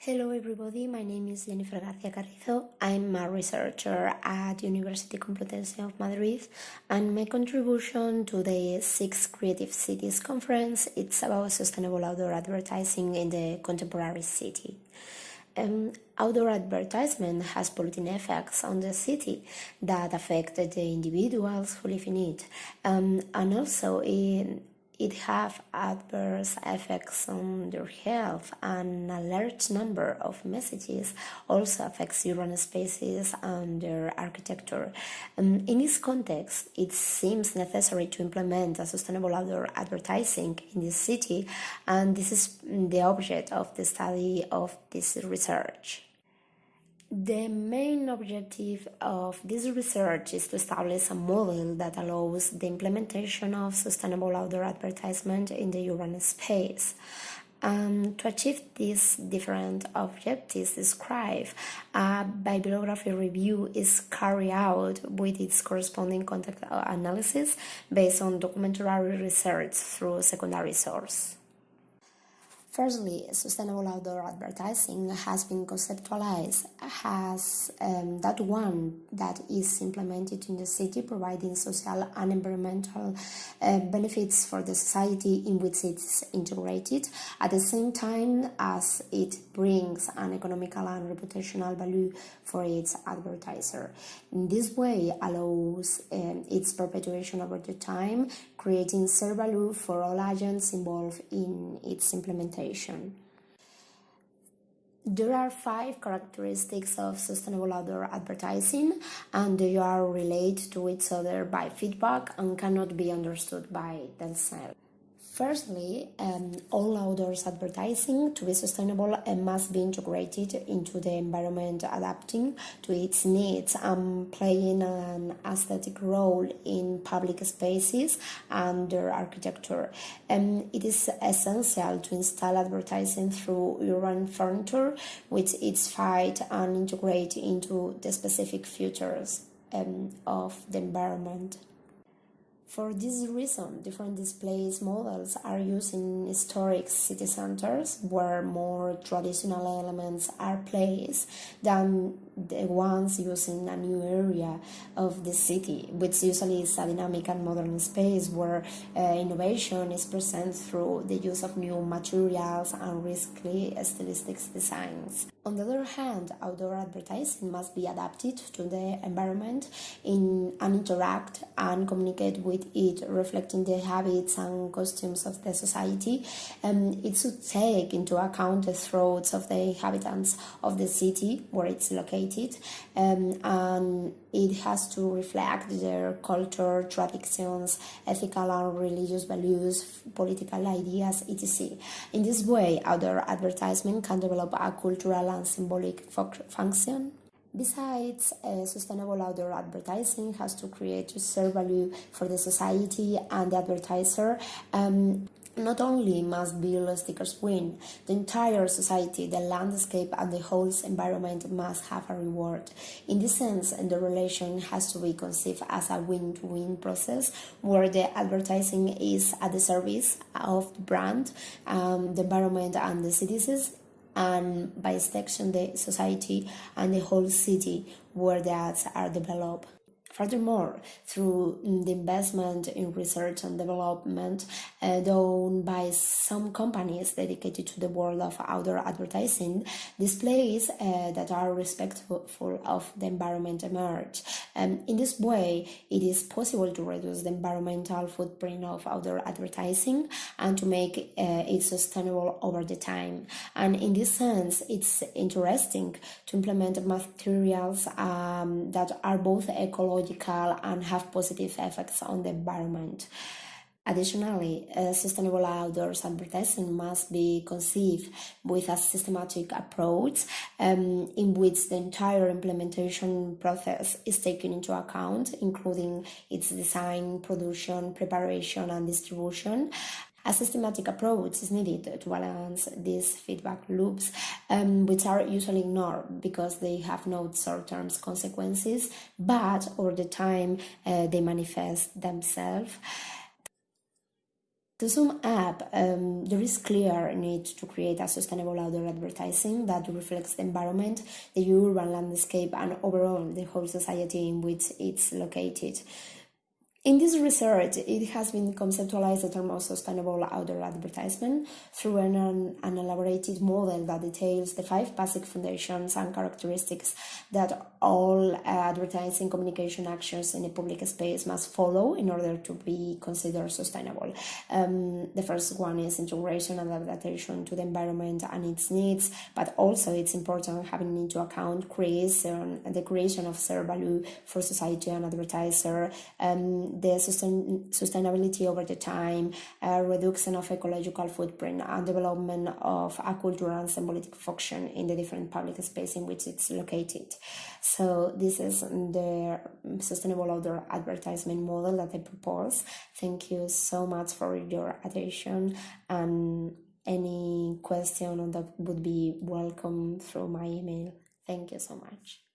Hello everybody, my name is Jennifer García Carrizo. I'm a researcher at University Complutense of Madrid and my contribution to the 6th Creative Cities Conference it's about sustainable outdoor advertising in the contemporary city. Um, outdoor advertisement has polluting effects on the city that affect the individuals who live in it um, and also in it have adverse effects on their health and a large number of messages also affects urban spaces and their architecture. Um, in this context, it seems necessary to implement a sustainable outdoor advertising in this city and this is the object of the study of this research. The main objective of this research is to establish a model that allows the implementation of sustainable outdoor advertisement in the urban space. Um, to achieve these different objectives described, a bibliography review is carried out with its corresponding context analysis based on documentary research through secondary source. Firstly, sustainable outdoor advertising has been conceptualized as um, that one that is implemented in the city, providing social and environmental uh, benefits for the society in which it's integrated, at the same time as it brings an economical and reputational value for its advertiser. In this way, allows um, its perpetuation over the time, creating shared value for all agents involved in its implementation. There are five characteristics of sustainable outdoor advertising, and they are related to each other by feedback and cannot be understood by themselves. Firstly, um, all outdoors advertising to be sustainable must be integrated into the environment, adapting to its needs and playing an aesthetic role in public spaces and their architecture. Um, it is essential to install advertising through urban furniture, with its fight and integrate into the specific features um, of the environment. For this reason, different displays models are used in historic city centers where more traditional elements are placed than the ones used in a new area of the city, which usually is a dynamic and modern space where uh, innovation is present through the use of new materials and risky stylistic designs. On the other hand, outdoor advertising must be adapted to the environment in, and interact and communicate with it, reflecting the habits and costumes of the society. Um, it should take into account the thoughts of the inhabitants of the city where it's located, um, and it has to reflect their culture, traditions, ethical and religious values, political ideas, etc. In this way, outdoor advertisement can develop a cultural and symbolic function. Besides, uh, sustainable outdoor advertising has to create reserve value for the society and the advertiser. Um, not only must bill stickers win, the entire society, the landscape, and the whole environment must have a reward. In this sense, the relation has to be conceived as a win-win process where the advertising is at the service of the brand, um, the environment, and the citizens, and by extension, the society and the whole city where the ads are developed. Furthermore, through the investment in research and development uh, done by some companies dedicated to the world of outdoor advertising, displays uh, that are respectful of the environment emerge. Um, in this way, it is possible to reduce the environmental footprint of outdoor advertising and to make uh, it sustainable over the time. And in this sense, it's interesting to implement materials um, that are both ecological and have positive effects on the environment. Additionally, sustainable outdoors advertising must be conceived with a systematic approach um, in which the entire implementation process is taken into account, including its design, production, preparation, and distribution, a systematic approach is needed to balance these feedback loops, um, which are usually ignored because they have no short-term consequences, but over the time uh, they manifest themselves. To sum up, um, there is clear need to create a sustainable outdoor advertising that reflects the environment, the urban landscape, and overall the whole society in which it's located. In this research, it has been conceptualized the term of sustainable outdoor advertisement through an, an, elaborated model that details the five basic foundations and characteristics that all advertising communication actions in a public space must follow in order to be considered sustainable. Um, the first one is integration and adaptation to the environment and its needs, but also it's important having into account creation, the creation of shared value for society and advertiser. Um, the sustain, sustainability over the time, uh, reduction of ecological footprint, and development of a cultural and symbolic function in the different public space in which it's located. So this is the sustainable outdoor advertisement model that I propose. Thank you so much for your attention and any question that would be welcome through my email. Thank you so much.